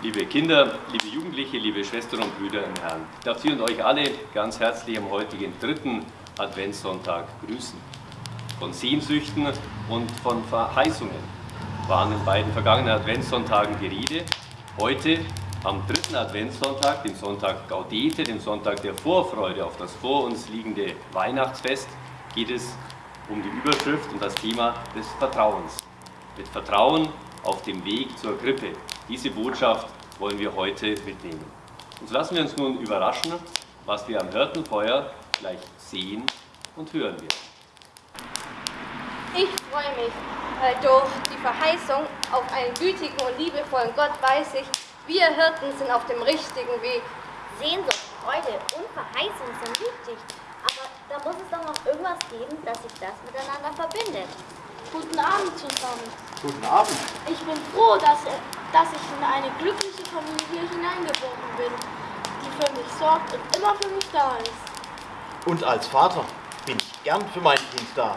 Liebe Kinder, liebe Jugendliche, liebe Schwestern und Brüder im Herrn, ich darf Sie und euch alle ganz herzlich am heutigen dritten Adventssonntag grüßen. Von Sehnsüchten und von Verheißungen waren in beiden vergangenen Adventssonntagen die Rede. Heute, am dritten Adventssonntag, dem Sonntag Gaudete, dem Sonntag der Vorfreude auf das vor uns liegende Weihnachtsfest, geht es um die Überschrift und das Thema des Vertrauens. Mit Vertrauen auf dem Weg zur Krippe. Diese Botschaft wollen wir heute mitnehmen. Und so lassen wir uns nun überraschen, was wir am Hirtenfeuer gleich sehen und hören werden. Ich freue mich, weil durch die Verheißung auf einen gütigen und liebevollen Gott weiß ich, wir Hirten sind auf dem richtigen Weg. Sehnsucht, Freude und Verheißung sind wichtig, aber da muss es doch noch irgendwas geben, das sich das miteinander verbindet. Guten Abend zusammen. Guten Abend. Ich bin froh, dass, dass ich in eine glückliche Familie hineingeboren bin, die für mich sorgt und immer für mich da ist. Und als Vater bin ich gern für mein Kind da.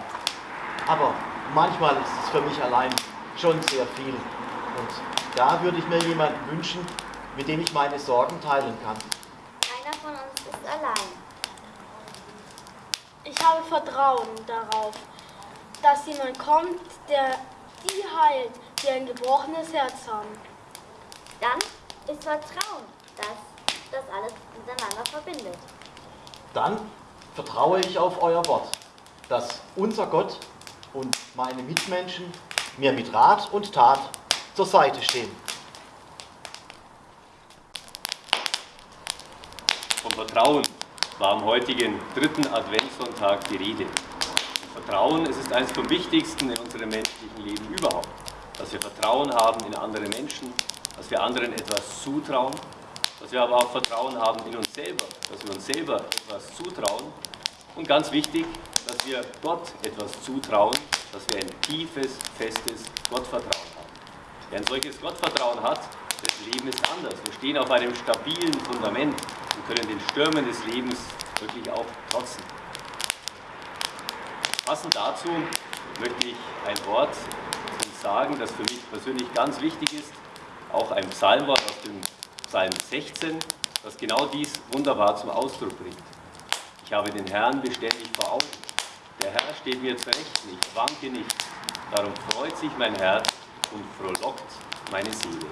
Aber manchmal ist es für mich allein schon sehr viel. Und da würde ich mir jemanden wünschen, mit dem ich meine Sorgen teilen kann. Keiner von uns ist allein. Ich habe Vertrauen darauf, dass jemand kommt, der die heilt, die ein gebrochenes Herz haben. Dann ist Vertrauen, dass das alles miteinander verbindet. Dann vertraue ich auf euer Wort, dass unser Gott und meine Mitmenschen mir mit Rat und Tat zur Seite stehen. Vom Vertrauen war am heutigen dritten Adventssonntag die Rede. Vertrauen, es ist eines vom wichtigsten in unserem menschlichen Leben überhaupt. Dass wir Vertrauen haben in andere Menschen, dass wir anderen etwas zutrauen, dass wir aber auch Vertrauen haben in uns selber, dass wir uns selber etwas zutrauen und ganz wichtig, dass wir Gott etwas zutrauen, dass wir ein tiefes, festes Gottvertrauen haben. Wer ein solches Gottvertrauen hat, das Leben ist anders. Wir stehen auf einem stabilen Fundament und können den Stürmen des Lebens wirklich auch trotzen. Passend dazu möchte ich ein Wort sagen, das für mich persönlich ganz wichtig ist, auch ein Psalmwort aus dem Psalm 16, das genau dies wunderbar zum Ausdruck bringt. Ich habe den Herrn beständig vor Augen. Der Herr steht mir zurecht, ich wanke nicht. Darum freut sich mein Herz und frohlockt meine Seele.